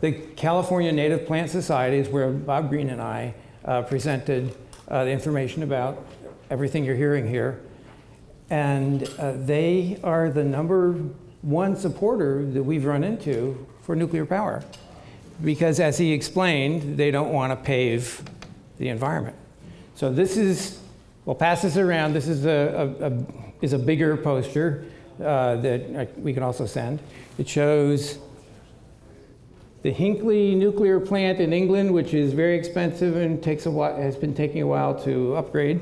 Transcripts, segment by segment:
the California Native Plant Society is where Bob Green and I uh, presented uh, the information about everything you're hearing here. And uh, they are the number one supporter that we've run into for nuclear power. Because as he explained, they don't want to pave the environment. So this is, we'll pass this around. This is a, a, a is a bigger poster uh, that we can also send. It shows the Hinkley nuclear plant in England, which is very expensive and takes a while, has been taking a while to upgrade.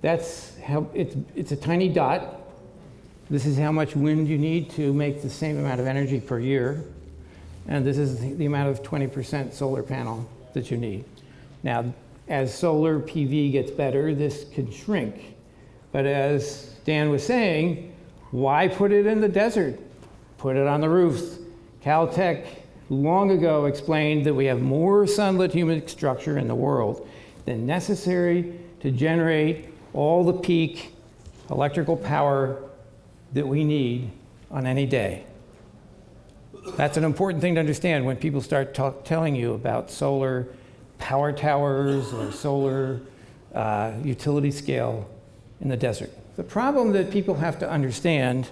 That's how, it's, it's a tiny dot. This is how much wind you need to make the same amount of energy per year. And this is the, amount of 20% solar panel that you need. Now, as solar PV gets better, this can shrink. But as Dan was saying, why put it in the desert? Put it on the roofs. Caltech long ago explained that we have more sunlit humic structure in the world than necessary to generate all the peak electrical power that we need on any day. That's an important thing to understand when people start telling you about solar power towers or solar uh, utility scale in the desert. The problem that people have to understand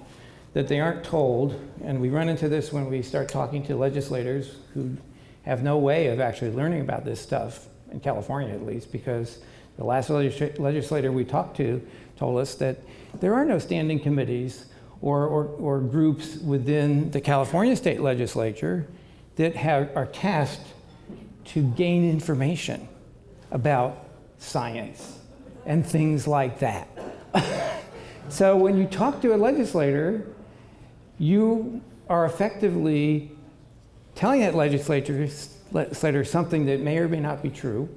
that they aren't told, and we run into this when we start talking to legislators who have no way of actually learning about this stuff, in California at least, because the last legislator we talked to told us that there are no standing committees or, or, or groups within the California state legislature that have, are tasked to gain information about science and things like that. so when you talk to a legislator, you are effectively telling that legislator, legislator something that may or may not be true,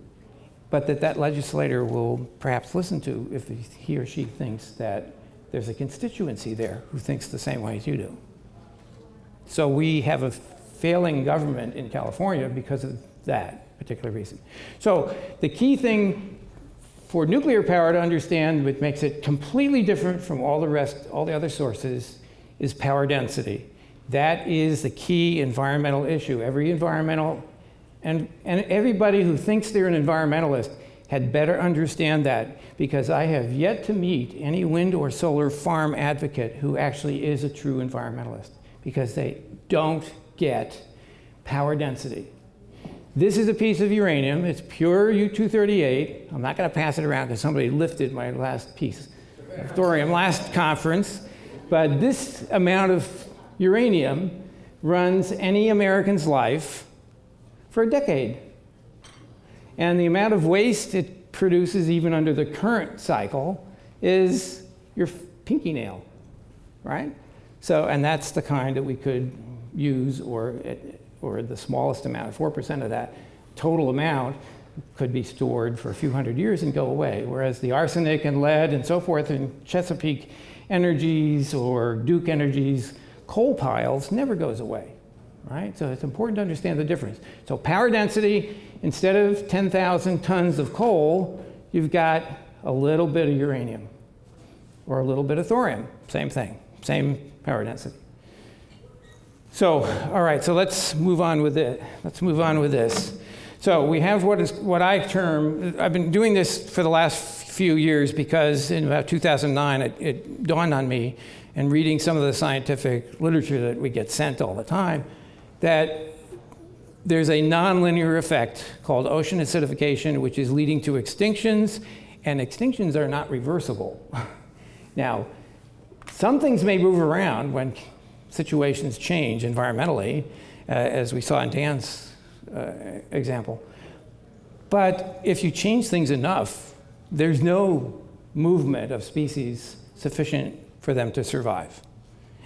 but that that legislator will perhaps listen to if he or she thinks that there's a constituency there who thinks the same way as you do. So we have a failing government in California because of that particular reason. So the key thing for nuclear power to understand, which makes it completely different from all the rest, all the other sources, is power density. That is the key environmental issue. Every environmental, and, and everybody who thinks they're an environmentalist had better understand that because I have yet to meet any wind or solar farm advocate who actually is a true environmentalist because they don't get power density. This is a piece of uranium. It's pure U-238. I'm not going to pass it around because somebody lifted my last piece of thorium last conference. But this amount of uranium runs any American's life for a decade. And the amount of waste it produces even under the current cycle is your pinky nail, right? So, and that's the kind that we could use or or the smallest amount, 4% of that total amount could be stored for a few hundred years and go away. Whereas the arsenic and lead and so forth in Chesapeake Energies or Duke Energies coal piles never goes away, right? So it's important to understand the difference. So power density, instead of 10,000 tons of coal, you've got a little bit of uranium or a little bit of thorium, same thing, same power density. So, all right, so let's move on with it. Let's move on with this. So we have what is what I term, I've been doing this for the last few years because in about 2009 it, it dawned on me and reading some of the scientific literature that we get sent all the time that there's a nonlinear effect called ocean acidification which is leading to extinctions and extinctions are not reversible. now, some things may move around when situations change environmentally, uh, as we saw in Dan's uh, example. But if you change things enough, there's no movement of species sufficient for them to survive.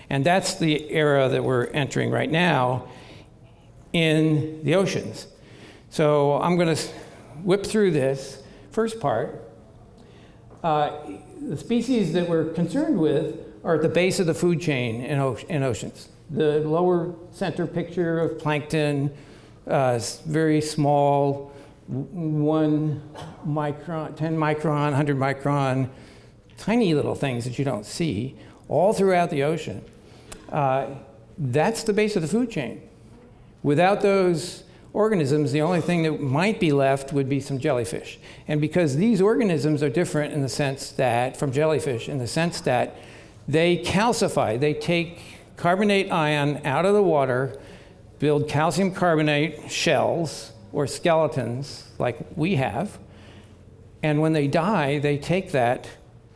And that's the era that we're entering right now in the oceans. So I'm going to whip through this first part. Uh, the species that we're concerned with are at the base of the food chain in, in oceans. The lower center picture of plankton, uh, very small, one micron, 10 micron, 100 micron, tiny little things that you don't see all throughout the ocean. Uh, that's the base of the food chain. Without those organisms, the only thing that might be left would be some jellyfish. And because these organisms are different in the sense that, from jellyfish, in the sense that they calcify, they take carbonate ion out of the water, build calcium carbonate shells or skeletons like we have, and when they die, they take that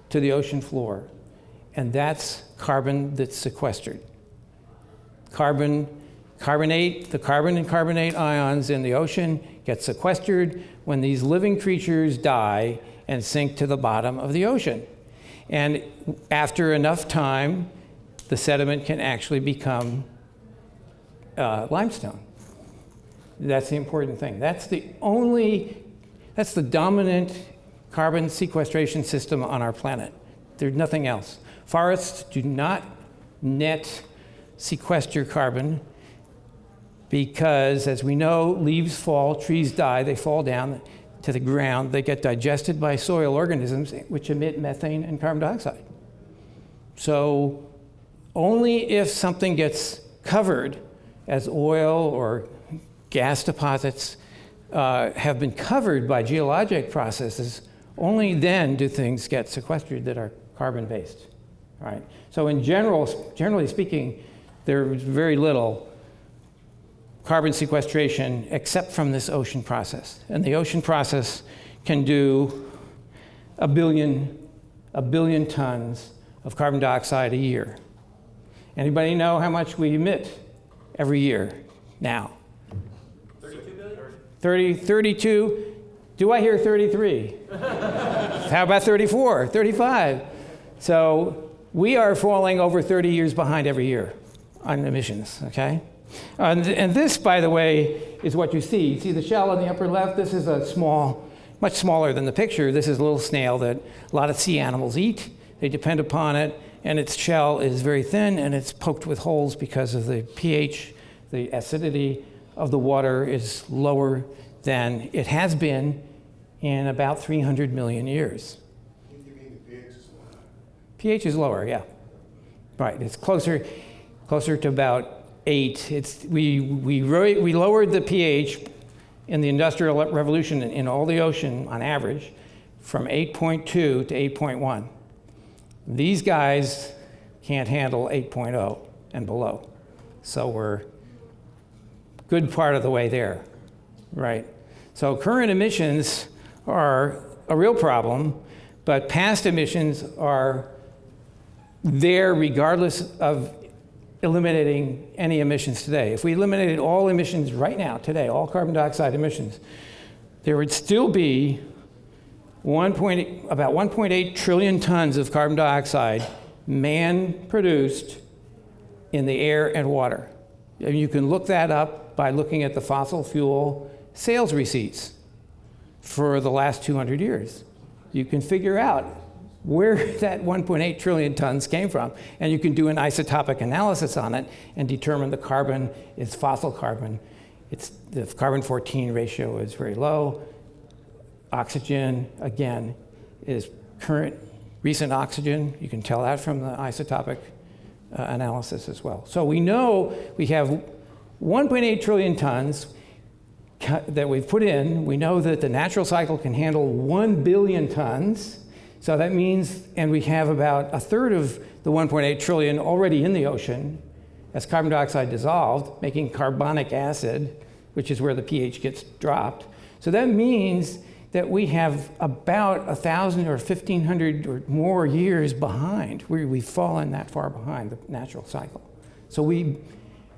to the ocean floor. And that's carbon that's sequestered. Carbon, carbonate, the carbon and carbonate ions in the ocean get sequestered when these living creatures die and sink to the bottom of the ocean. And after enough time, the sediment can actually become uh, limestone. That's the important thing. That's the only, that's the dominant carbon sequestration system on our planet. There's nothing else. Forests do not net sequester carbon because, as we know, leaves fall, trees die, they fall down to the ground, they get digested by soil organisms which emit methane and carbon dioxide. So only if something gets covered as oil or gas deposits uh, have been covered by geologic processes, only then do things get sequestered that are carbon-based, right? So in general, generally speaking, there's very little carbon sequestration except from this ocean process. And the ocean process can do a billion, a billion tons of carbon dioxide a year. Anybody know how much we emit every year now? 32 billion? 30, 32. Do I hear 33? how about 34, 35? So we are falling over 30 years behind every year on emissions, okay? And, and, this, by the way, is what you see. You see the shell on the upper left? This is a small, much smaller than the picture. This is a little snail that a lot of sea animals eat. They depend upon it, and its shell is very thin and it's poked with holes because of the pH, the acidity of the water is lower than it has been in about 300 million years. pH is lower, yeah. Right, it's closer, closer to about eight. It's, we, we, we lowered the pH in the Industrial Revolution in, in all the ocean on average from 8.2 to 8.1. These guys can't handle 8.0 and below. So we're good part of the way there, right? So current emissions are a real problem, but past emissions are there regardless of eliminating any emissions today. If we eliminated all emissions right now, today, all carbon dioxide emissions, there would still be 1. about 1.8 trillion tons of carbon dioxide man-produced in the air and water. And you can look that up by looking at the fossil fuel sales receipts for the last 200 years. You can figure out where that 1.8 trillion tons came from. And you can do an isotopic analysis on it and determine the carbon is fossil carbon. It's, the carbon-14 ratio is very low. Oxygen, again, is current recent oxygen. You can tell that from the isotopic uh, analysis as well. So we know we have 1.8 trillion tons that we've put in. We know that the natural cycle can handle 1 billion tons. So that means, and we have about a third of the 1.8 trillion already in the ocean as carbon dioxide dissolved, making carbonic acid, which is where the pH gets dropped. So that means that we have about 1,000 or 1,500 or more years behind. We, we've fallen that far behind the natural cycle. So we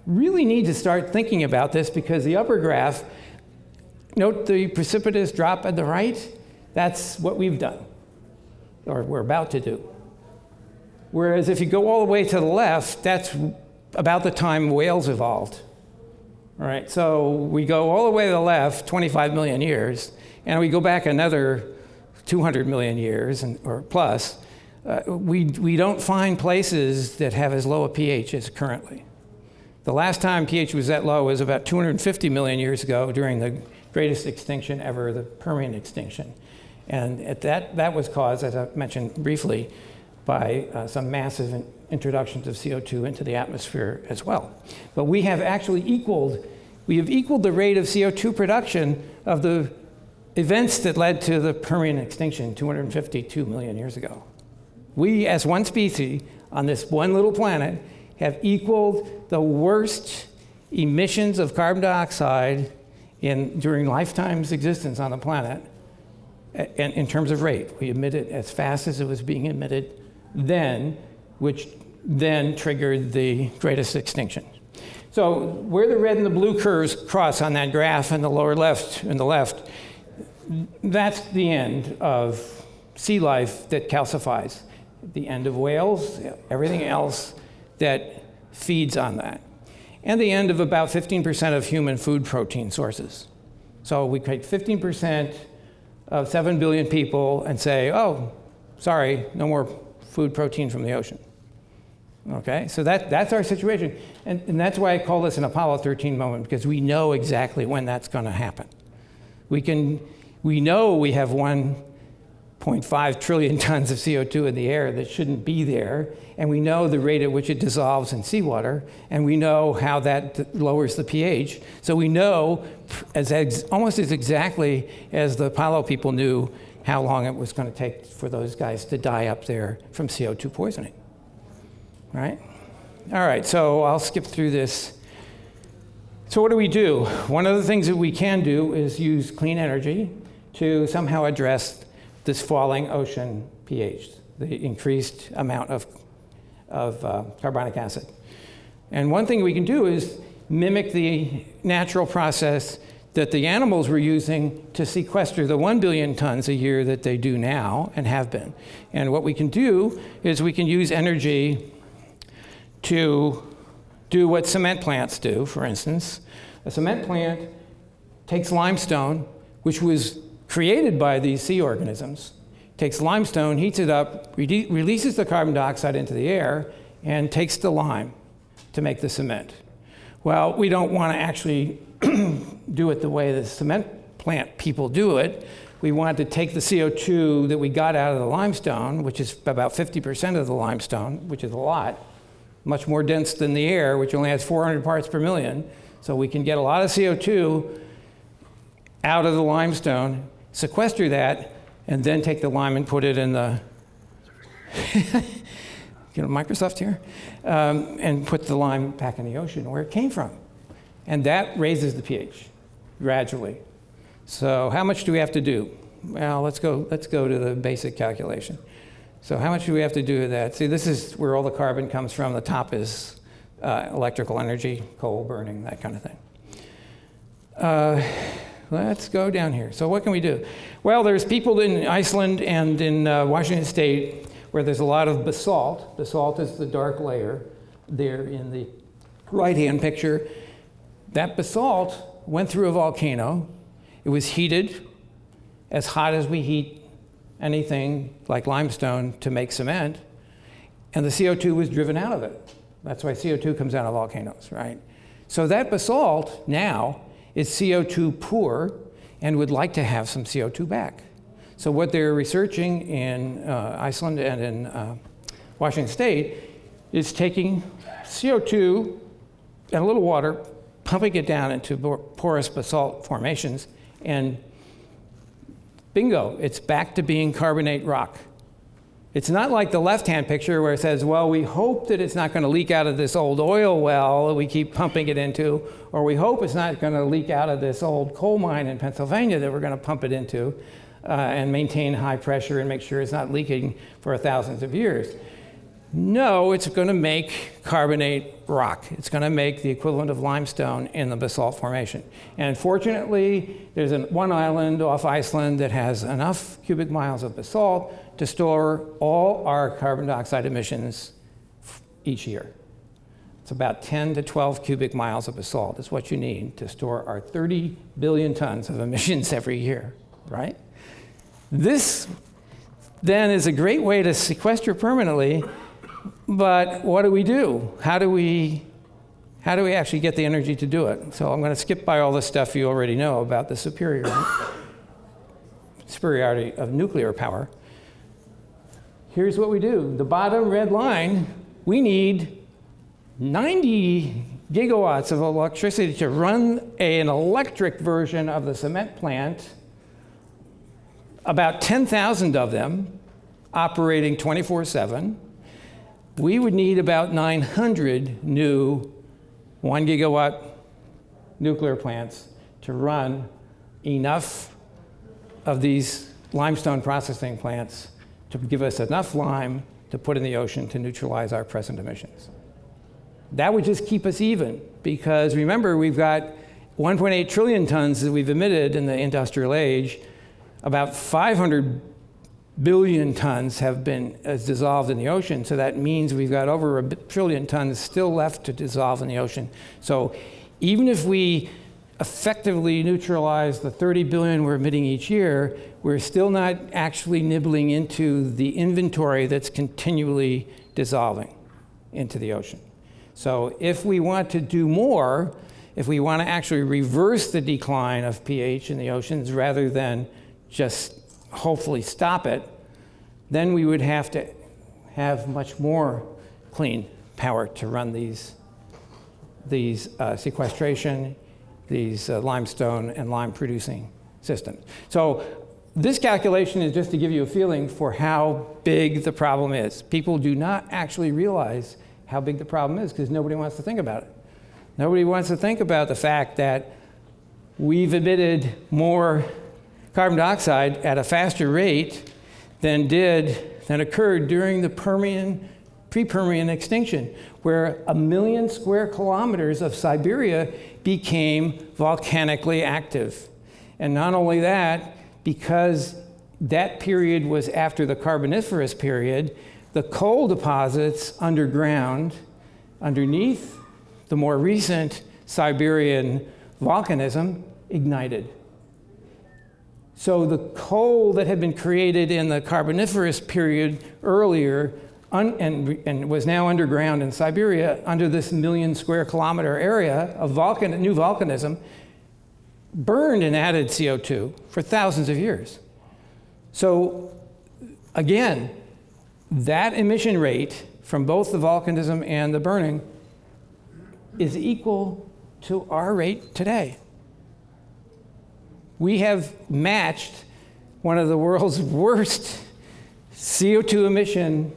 really need to start thinking about this because the upper graph, note the precipitous drop at the right, that's what we've done or we're about to do. Whereas if you go all the way to the left, that's about the time whales evolved. All right, so we go all the way to the left, 25 million years, and we go back another 200 million years and, or plus. Uh, we, we don't find places that have as low a pH as currently. The last time pH was that low was about 250 million years ago during the greatest extinction ever, the Permian extinction. And that, that was caused, as I mentioned briefly, by uh, some massive in introductions of CO2 into the atmosphere as well. But we have actually equaled we have equaled the rate of CO2 production of the events that led to the Permian extinction 252 million years ago. We, as one species on this one little planet, have equaled the worst emissions of carbon dioxide in, during lifetime's existence on the planet in, in terms of rate. We emit it as fast as it was being emitted then, which then triggered the greatest extinction. So where the red and the blue curves cross on that graph in the lower left in the left, that's the end of sea life that calcifies. The end of whales, everything else that feeds on that. And the end of about 15% of human food protein sources. So we take 15% of 7 billion people and say, oh, sorry, no more food protein from the ocean. Okay, so that, that's our situation. And, and that's why I call this an Apollo 13 moment, because we know exactly when that's going to happen. We, can, we know we have 1.5 trillion tons of CO2 in the air that shouldn't be there, and we know the rate at which it dissolves in seawater, and we know how that lowers the pH. So we know as almost as exactly as the Apollo people knew how long it was going to take for those guys to die up there from CO2 poisoning right? All right, so I'll skip through this. So what do we do? One of the things that we can do is use clean energy to somehow address this falling ocean pH, the increased amount of, of uh, carbonic acid. And one thing we can do is mimic the natural process that the animals were using to sequester the 1 billion tons a year that they do now and have been. And what we can do is we can use energy to do what cement plants do, for instance. A cement plant takes limestone, which was created by these sea organisms, takes limestone, heats it up, re releases the carbon dioxide into the air, and takes the lime to make the cement. Well, we don't want to actually do it the way the cement plant people do it. We want to take the CO2 that we got out of the limestone, which is about 50% of the limestone, which is a lot, much more dense than the air, which only has 400 parts per million. So we can get a lot of CO2 out of the limestone, sequester that, and then take the lime and put it in the, you know, Microsoft here, um, and put the lime back in the ocean where it came from. And that raises the pH gradually. So how much do we have to do? Well, let's go, let's go to the basic calculation. So how much do we have to do with that? See, this is where all the carbon comes from. The top is uh, electrical energy, coal burning, that kind of thing. Uh, let's go down here. So what can we do? Well, there's people in Iceland and in uh, Washington State where there's a lot of basalt. Basalt is the dark layer there in the right-hand picture. That basalt went through a volcano. It was heated as hot as we heat anything like limestone to make cement, and the CO2 was driven out of it. That's why CO2 comes out of volcanoes, right? So that basalt now is CO2 poor and would like to have some CO2 back. So what they're researching in uh, Iceland and in uh, Washington State is taking CO2 and a little water, pumping it down into porous basalt formations, and Bingo, it's back to being carbonate rock. It's not like the left-hand picture where it says, well, we hope that it's not going to leak out of this old oil well that we keep pumping it into, or we hope it's not going to leak out of this old coal mine in Pennsylvania that we're going to pump it into uh, and maintain high pressure and make sure it's not leaking for thousands of years. No, it's going to make carbonate rock. It's going to make the equivalent of limestone in the basalt formation. And fortunately, there's an, one island off Iceland that has enough cubic miles of basalt to store all our carbon dioxide emissions each year. It's about 10 to 12 cubic miles of basalt is what you need to store our 30 billion tons of emissions every year, right? This then is a great way to sequester permanently but what do we do? How do we, how do we actually get the energy to do it? So I'm going to skip by all the stuff you already know about the superior, superiority of nuclear power. Here's what we do. The bottom red line, we need 90 gigawatts of electricity to run an electric version of the cement plant, about 10,000 of them operating 24 7, we would need about 900 new 1 gigawatt nuclear plants to run enough of these limestone processing plants to give us enough lime to put in the ocean to neutralize our present emissions. That would just keep us even because remember, we've got 1.8 trillion tons that we've emitted in the industrial age. About 500 billion tons have been uh, dissolved in the ocean. So that means we've got over a trillion tons still left to dissolve in the ocean. So even if we effectively neutralize the 30 billion we're emitting each year, we're still not actually nibbling into the inventory that's continually dissolving into the ocean. So if we want to do more, if we want to actually reverse the decline of pH in the oceans rather than just hopefully stop it, then we would have to have much more clean power to run these, these uh, sequestration, these uh, limestone and lime producing systems. So this calculation is just to give you a feeling for how big the problem is. People do not actually realize how big the problem is because nobody wants to think about it. Nobody wants to think about the fact that we've emitted more carbon dioxide at a faster rate than did than occurred during the Permian pre-Permian extinction, where a million square kilometers of Siberia became volcanically active. And not only that, because that period was after the Carboniferous period, the coal deposits underground, underneath the more recent Siberian volcanism, ignited. So the coal that had been created in the Carboniferous period earlier and, and, was now underground in Siberia under this million square kilometer area of volcan, new volcanism burned and added CO2 for thousands of years. So again, that emission rate from both the volcanism and the burning is equal to our rate today we have matched one of the world's worst CO2 emission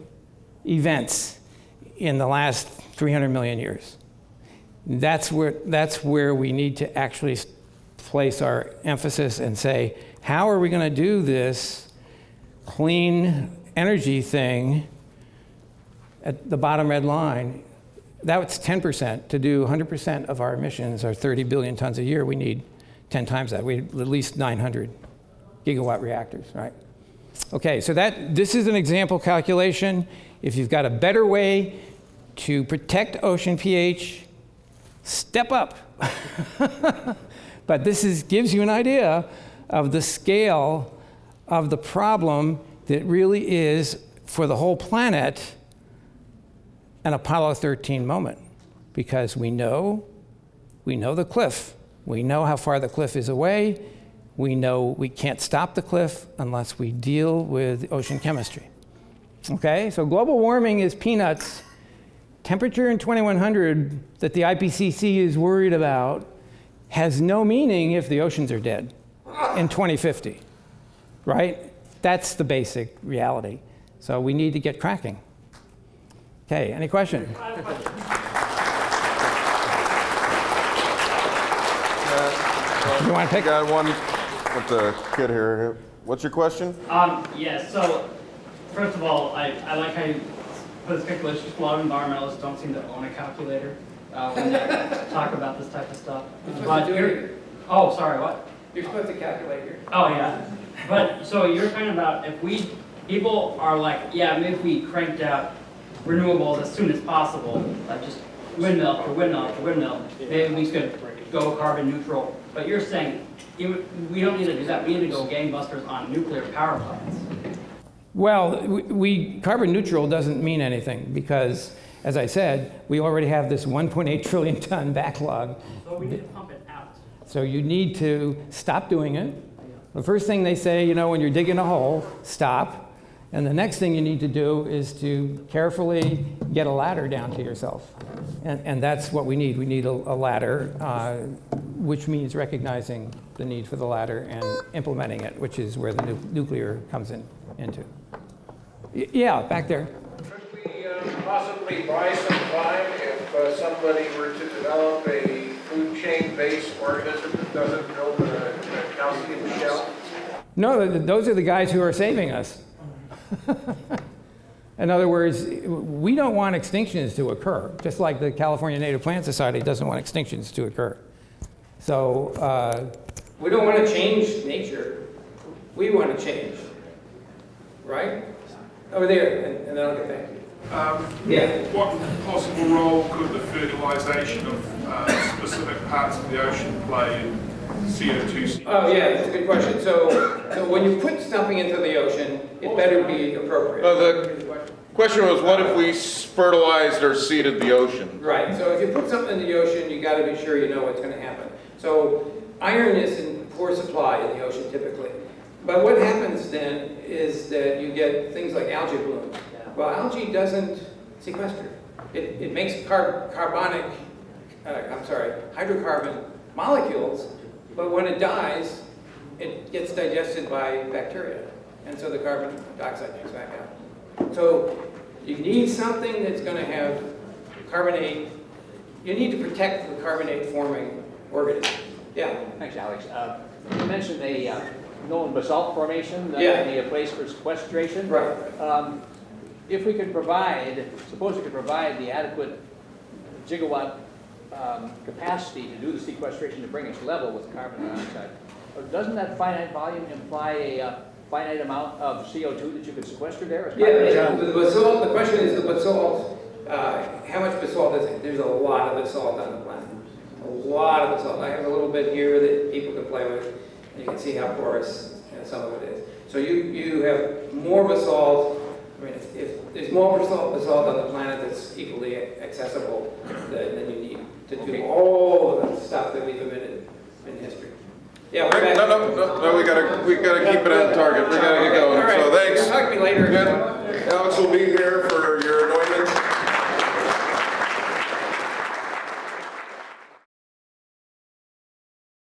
events in the last 300 million years. That's where, that's where we need to actually place our emphasis and say, how are we going to do this clean energy thing at the bottom red line? That's 10%. To do 100% of our emissions, or 30 billion tons a year, we need 10 times that. We at least 900 gigawatt reactors, right? Okay, so that this is an example calculation. If you've got a better way to protect ocean pH, step up. but this is, gives you an idea of the scale of the problem that really is for the whole planet an Apollo 13 moment because we know we know the cliff we know how far the cliff is away. We know we can't stop the cliff unless we deal with ocean chemistry. Okay, so global warming is peanuts. Temperature in 2100 that the IPCC is worried about has no meaning if the oceans are dead in 2050, right? That's the basic reality. So we need to get cracking. Okay, any question? You want to pick? Got one with the kid here. What's your question? Um, yes, so first of all, I, I like how you put this calculation. A lot of environmentalists don't seem to own a calculator uh, when they talk about this type of stuff. But you're, oh, sorry, what? You're supposed to calculate here. Oh, yeah. But so you're talking about if we, people are like, yeah, maybe if we cranked out renewables as soon as possible, like just windmill after windmill after windmill, maybe we could go carbon neutral but you're saying we don't need to do that. We need to go gangbusters on nuclear power plants. Well, we, carbon neutral doesn't mean anything because, as I said, we already have this 1.8 trillion ton backlog. So we need to pump it out. So you need to stop doing it. The first thing they say, you know, when you're digging a hole, stop. And the next thing you need to do is to carefully get a ladder down to yourself. And, and that's what we need. We need a, a ladder, uh, which means recognizing the need for the ladder and implementing it, which is where the nu- nuclear comes in, into. Y- Yeah, back there. Could we uh, possibly buy some time if uh, somebody were to develop a food chain-based organism that doesn't build a a calcium shell? No, those are the guys who are saving us. In other words, we don't want extinctions to occur, just like the California Native Plant Society doesn't want extinctions to occur. So uh, we don't want to change nature. We want to change, right? Over there, and, and then I'll get back to you. Um, Yeah. What possible role could the fertilisation of uh, specific parts of the ocean play in CO2? Oh, yeah, that's a good question. So, so when you put something into the ocean, it better be appropriate. No, the- Question was, what if we fertilized or seeded the ocean? Right, so if you put something in the ocean, you gotta be sure you know what's gonna happen. So iron is in poor supply in the ocean typically. But what happens then is that you get things like algae bloom. Well, algae doesn't sequester. It, it makes car- carbonic, uh, I'm sorry, hydrocarbon molecules, but when it dies, it gets digested by bacteria. And so the carbon dioxide comes back out. So you need something that's going to have carbonate, you need to protect the carbonate forming organisms. Yeah, Thanks, Alex. Uh, You mentioned a uh, known basalt formation, that Yeah. would be a place for sequestration. right. Um, If we could provide, suppose we could provide the adequate gigawatt um, capacity to do the sequestration to bring us level with carbon dioxide, uh, doesn't that finite volume imply a uh, finite amount of CO2 that you could sequester there? Yeah, dioxide? the basalt, the question is the basalt, uh, how much basalt is it? There's a lot of basalt on the planet. A lot of basalt. I have a little bit here that people can play with, and you can see how porous uh, some of it is. So you, you have more basalt, I mean, if, if there's more basalt, basalt on the planet that's equally accessible than, than you need to do all of the stuff that we've emitted in history. Yeah, we're back. No, no, no, no, we gotta, we gotta keep it on target, we gotta get going, so thanks. Talk to me later. Alex will be here for